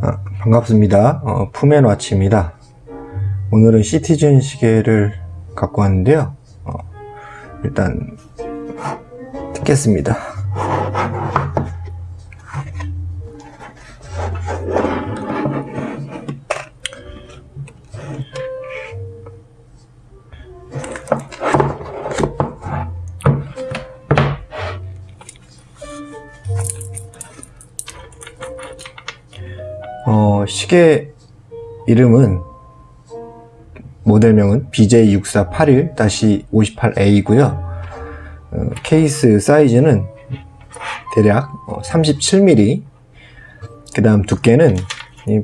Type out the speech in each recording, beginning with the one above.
아, 반갑습니다. 어, 푸맨와치입니다. 오늘은 시티즌 시계를 갖고 왔는데요. 어, 일단 듣겠습니다. 시계 이름은 모델명은 BJ6481-58A이고요. 어, 케이스 사이즈는 대략 37mm. 그 다음 두께는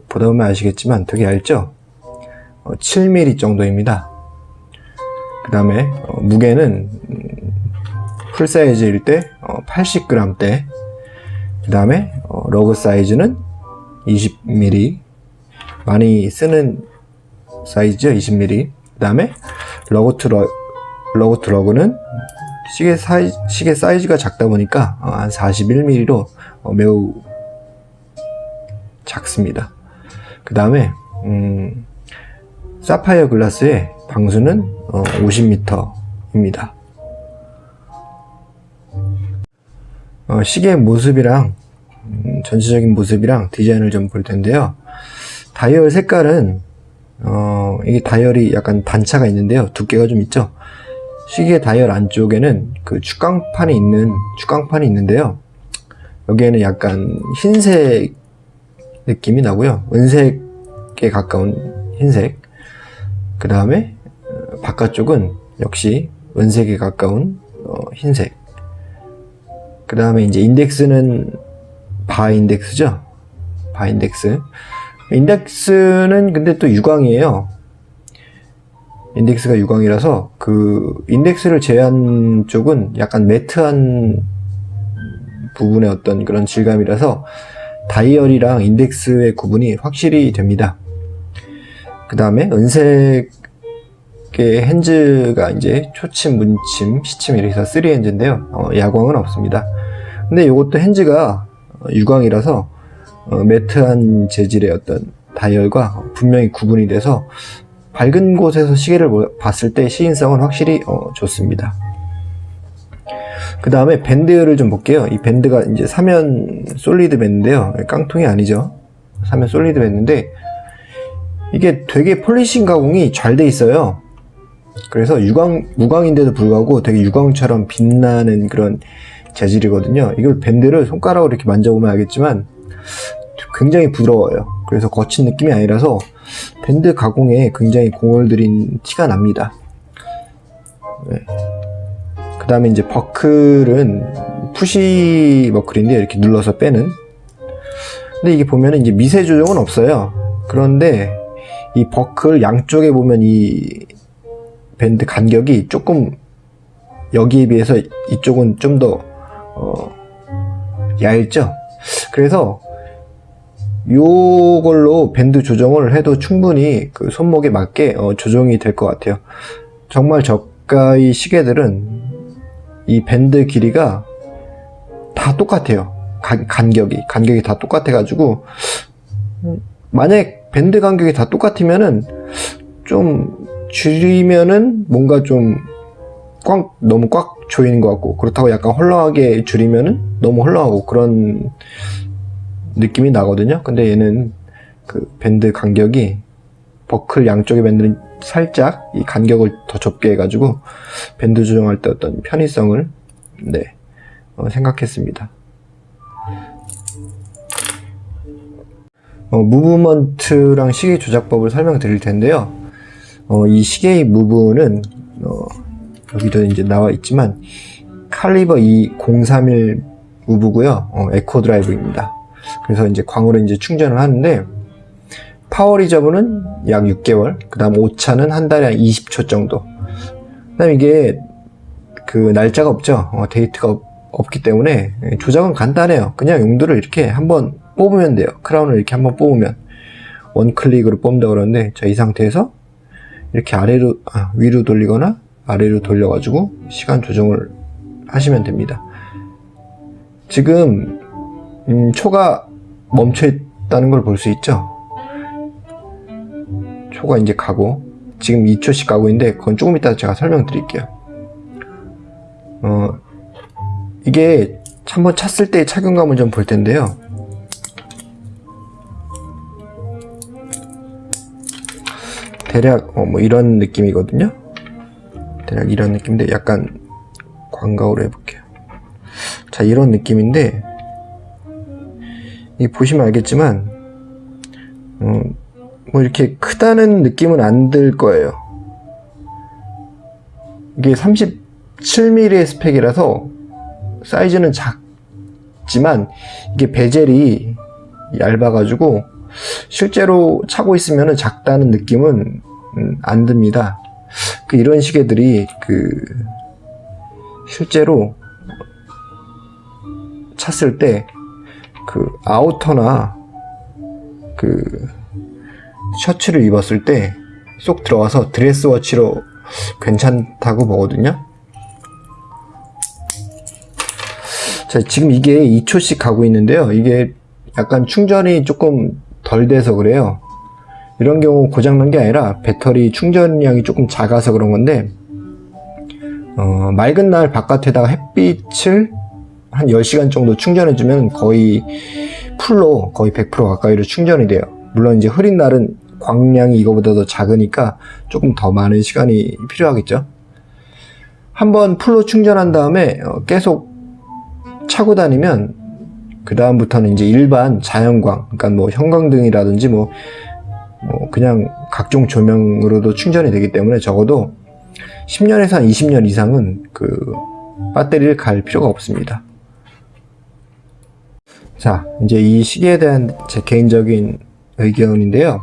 보다 보면 아시겠지만 되게 얇죠? 7mm 정도입니다. 그 다음에 어, 무게는 음, 풀 사이즈일 때 80g대. 그 다음에 어, lug 사이즈는 20mm 많이 쓰는 사이즈죠 20mm 그 다음에 lug to lu, lug to lug는 시계, 사이, 시계 사이즈가 작다 보니까 어, 한 41mm로 어, 매우 작습니다. 그 다음에 음, 사파이어 글라스에 방수는 어, 50m입니다. 어, 시계의 모습이랑 음, 전체적인 모습이랑 디자인을 좀 볼 텐데요. 다이얼 색깔은 어, 이게 다이얼이 약간 단차가 있는데요. 두께가 좀 있죠. 시계 다이얼 안쪽에는 그 축광판이 있는 축광판이 있는데요. 여기에는 약간 흰색 느낌이 나고요. 은색에 가까운 흰색. 그 다음에 어, 바깥쪽은 역시 은색에 가까운 어, 흰색. 그 다음에 이제 인덱스는 바 인덱스죠 바 인덱스 인덱스는 근데 또 유광이에요. 인덱스가 유광이라서 그 인덱스를 제외한 쪽은 약간 matte한 부분의 어떤 그런 질감이라서 다이얼이랑 인덱스의 구분이 확실히 됩니다. 그 다음에 은색의 hands가 이제 초침, 분침, 시침 이렇게 해서 3 hands인데요. 어, 야광은 없습니다. 근데 이것도 hands가 유광이라서 어, matte한 재질의 어떤 다이얼과 분명히 구분이 돼서 밝은 곳에서 시계를 봤을 때 시인성은 확실히 어, 좋습니다. 그 다음에 밴드를 좀 볼게요. 이 밴드가 이제 삼연 solid 밴드인데요. 깡통이 아니죠. 삼연 solid 밴드인데 이게 되게 polishing 가공이 잘 돼 있어요. 그래서 유광, 무광인데도 불구하고 되게 유광처럼 빛나는 그런 재질이거든요 이걸 밴드를 손가락으로 이렇게 만져보면 알겠지만 굉장히 부드러워요. 그래서 거친 느낌이 아니라서 밴드 가공에 굉장히 공을 들인 티가 납니다. 네. 그 다음에 이제 버클은 push 버클인데 이렇게 눌러서 빼는. 근데 이게 보면 이제 미세 조정은 없어요. 그런데 이 버클 양쪽에 보면 이 밴드 간격이 조금 여기에 비해서 이쪽은 좀더 어, 얇죠? 그래서 요걸로 밴드 조정을 해도 충분히 그 손목에 맞게 어, 조정이 될 것 같아요. 정말 저가의 시계들은 이 밴드 길이가 다 똑같아요. 간, 간격이. 간격이 다 똑같아 가지고 만약 밴드 간격이 다 똑같으면은 좀 줄이면은 뭔가 좀 꽉 너무 꽉 조이는 것 같고 그렇다고 약간 헐렁하게 줄이면은 너무 헐렁하고 그런 느낌이 나거든요. 근데 얘는 그 밴드 간격이 버클 양쪽의 밴드는 살짝 이 간격을 더 좁게 해가지고 밴드 조정할 때 어떤 편의성을 네 어, 생각했습니다. 어, movement랑 시계 조작법을 설명드릴 텐데요. 어, 이 시계의 move는 어, 여기도 이제 나와 있지만 칼리버 2031 우브고요. 어, Eco-Drive입니다 그래서 이제 광으로 이제 충전을 하는데 power reserve는 약 6개월 그 다음 오차는 한 달에 한 20초 정도. 그 다음 이게 그 날짜가 없죠. 어, 데이트가 없, 없기 때문에 조작은 간단해요. 그냥 용도를 이렇게 한번 뽑으면 돼요. 크라운을 이렇게 한번 뽑으면. 원클릭으로 뽑는다 그러는데 자 이 상태에서 이렇게 아래로 아, 위로 돌리거나 아래로 돌려 가지고 시간 조정을 하시면 됩니다. 지금 음, 초가 멈춰 있다는 걸 볼 수 있죠. 초가 이제 가고 지금 2초씩 가고 있는데 그건 조금 이따 제가 설명드릴게요. 어 이게 한번 찼을 때의 착용감을 좀 볼 텐데요. 대략 어, 뭐 이런 느낌이거든요. 대략 이런 느낌인데 약간 광각으로 해볼게요. 자 이런 느낌인데 이 보시면 알겠지만 어, 뭐 이렇게 크다는 느낌은 안 들 거예요. 이게 37mm의 스펙이라서 사이즈는 작지만 이게 베젤이 얇아 가지고 실제로 차고 있으면 작다는 느낌은 음, 안 듭니다. 그 이런 시계들이 그 실제로 찼을 때 그 아우터나 그 셔츠를 입었을 때 쏙 들어가서 드레스 워치로 괜찮다고 보거든요. 자, 지금 이게 2초씩 가고 있는데요. 이게 약간 충전이 조금 덜 돼서 그래요. 이런 경우 고장난 게 아니라 배터리 충전량이 조금 작아서 그런 건데, 어, 맑은 날 바깥에다가 햇빛을 한 10시간 정도 충전해주면 거의 풀로 거의 100% 가까이로 충전이 돼요. 물론 이제 흐린 날은 광량이 이거보다 더 작으니까 조금 더 많은 시간이 필요하겠죠. 한번 풀로 충전한 다음에 어, 계속 차고 다니면 그 다음부터는 이제 일반 자연광, 그러니까 뭐 형광등이라든지 뭐, 뭐 그냥 각종 조명으로도 충전이 되기 때문에 적어도 10년에서 한 20년 이상은 그 배터리를 갈 필요가 없습니다. 자, 이제 이 시계에 대한 제 개인적인 의견인데요.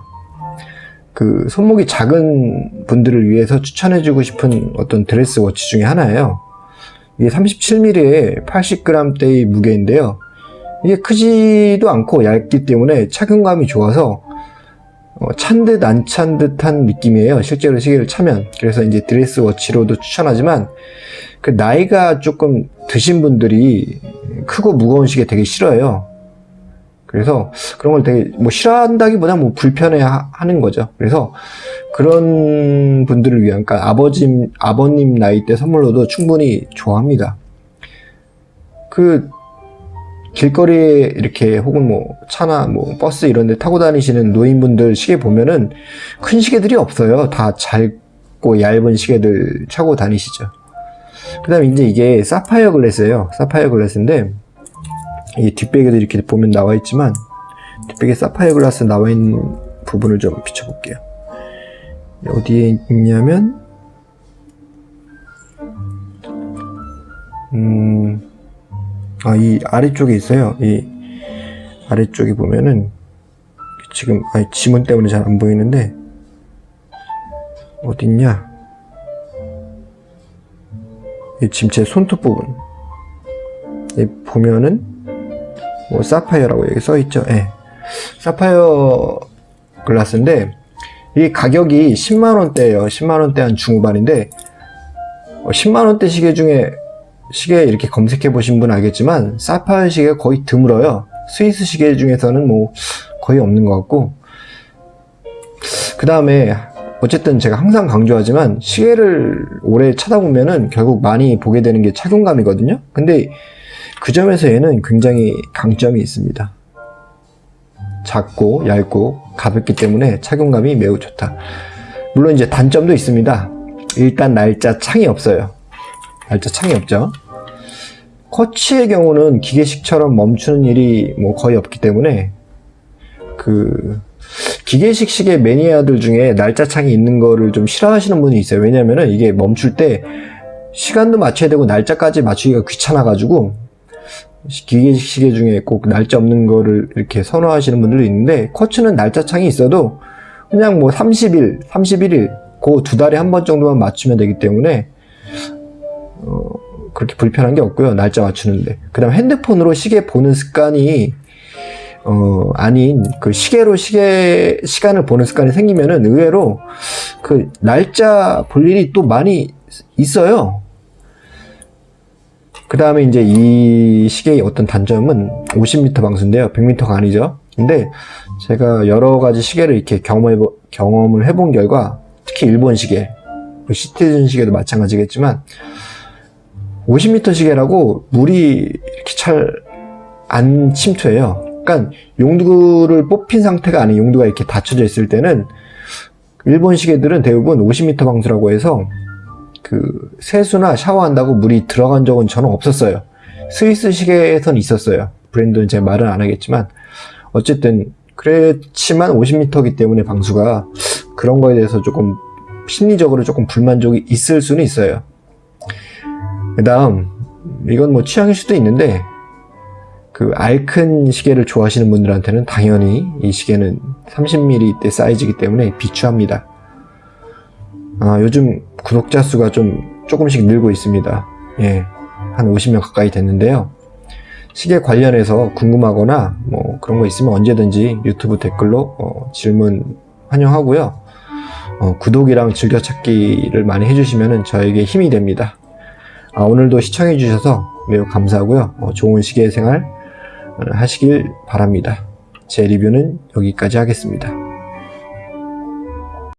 그 손목이 작은 분들을 위해서 추천해주고 싶은 어떤 드레스 워치 중에 하나예요. 이게 37mm의 80g대의 무게인데요. 이게 크지도 않고 얇기 때문에 착용감이 좋아서 어, 찬듯 안 찬 듯한 느낌이에요. 실제로 시계를 차면. 그래서 이제 드레스 워치로도 추천하지만 그 나이가 조금 드신 분들이 크고 무거운 시계 되게 싫어해요. 그래서 그런 걸 되게 뭐 싫어한다기보다 뭐 불편해 하는 거죠. 그래서 그런 분들을 위한, 그러니까 아버지, 아버님 나이 때 선물로도 충분히 좋아합니다. 그 길거리에 이렇게 혹은 뭐 차나 뭐 버스 이런 데 타고 다니시는 노인분들 시계 보면은 큰 시계들이 없어요. 다 짧고 얇은 시계들 차고 다니시죠. 그 다음에 이제 이게 사파이어 글래스예요. 사파이어 글래스인데 이 뒷배기도 이렇게 보면 나와 있지만 뒷배기 사파이어 글라스 나와 있는 부분을 좀 비춰볼게요. 어디에 있냐면 음, 아, 이 아래쪽에 있어요. 이 아래쪽에 보면은 지금 아니, 지문 때문에 잘 안 보이는데 어딨냐? 이 지금 제 손톱 부분 보면은 뭐 사파이어라고 여기 써 있죠. 예. 사파이어 글라스인데 이 가격이 10만 원대예요. 10만 원대 한 중후반인데 10만 원대 시계 중에 시계 이렇게 검색해 보신 분 알겠지만 사파이어 시계가 거의 드물어요. 스위스 시계 중에서는 뭐 거의 없는 것 같고 그 다음에 어쨌든 제가 항상 강조하지만 시계를 오래 찾아보면은 결국 많이 보게 되는 게 착용감이거든요. 근데 그 점에서 얘는 굉장히 강점이 있습니다. 작고 얇고 가볍기 때문에 착용감이 매우 좋다. 물론 이제 단점도 있습니다. 일단 날짜 창이 없어요. 날짜 창이 없죠. 커치의 경우는 기계식처럼 멈추는 일이 뭐 거의 없기 때문에 그 기계식 시계 매니아들 중에 날짜 창이 있는 거를 좀 싫어하시는 분이 있어요. 왜냐면은 이게 멈출 때 시간도 맞춰야 되고 날짜까지 맞추기가 귀찮아 가지고 기계식 시계 중에 꼭 날짜 없는 거를 이렇게 선호하시는 분들도 있는데 쿼츠는 날짜 창이 있어도 그냥 뭐 30일, 31일 그 두 달에 한 번 정도만 맞추면 되기 때문에 어, 그렇게 불편한 게 없고요. 날짜 맞추는데. 그 다음 핸드폰으로 시계 보는 습관이 어, 아닌 그 시계로 시계 시간을 보는 습관이 생기면은 의외로 그 날짜 볼 일이 또 많이 있어요. 그 다음에 이제 이 시계의 어떤 단점은 50m 방수인데요. 100m가 아니죠. 근데 제가 여러 가지 시계를 이렇게 경험해, 경험을 해본 결과 특히 일본 시계, 그 시티즌 시계도 마찬가지겠지만 50m 시계라고 물이 이렇게 잘 안 침투해요. 그러니까 용두를 뽑힌 상태가 아닌 용두가 이렇게 닫혀져 있을 때는 일본 시계들은 대부분 50m 방수라고 해서 그 세수나 샤워한다고 물이 들어간 적은 저는 없었어요. 스위스 시계에선 있었어요. 브랜드는 제가 말은 안 하겠지만 어쨌든 그렇지만 50m이기 때문에 방수가 그런 거에 대해서 조금 심리적으로 조금 불만족이 있을 수는 있어요. 그 다음 이건 뭐 취향일 수도 있는데 그 알큰 시계를 좋아하시는 분들한테는 당연히 이 시계는 30mm 사이즈이기 때문에 비추합니다. 아, 요즘 구독자 수가 좀 조금씩 늘고 있습니다. 예, 한 50명 가까이 됐는데요. 시계 관련해서 궁금하거나 뭐 그런 거 있으면 언제든지 유튜브 댓글로 어, 질문 환영하고요. 어, 구독이랑 즐겨찾기를 많이 해주시면 저에게 힘이 됩니다. 아, 오늘도 시청해주셔서 매우 감사하고요. 어, 좋은 시계 생활 하시길 바랍니다. 제 리뷰는 여기까지 하겠습니다.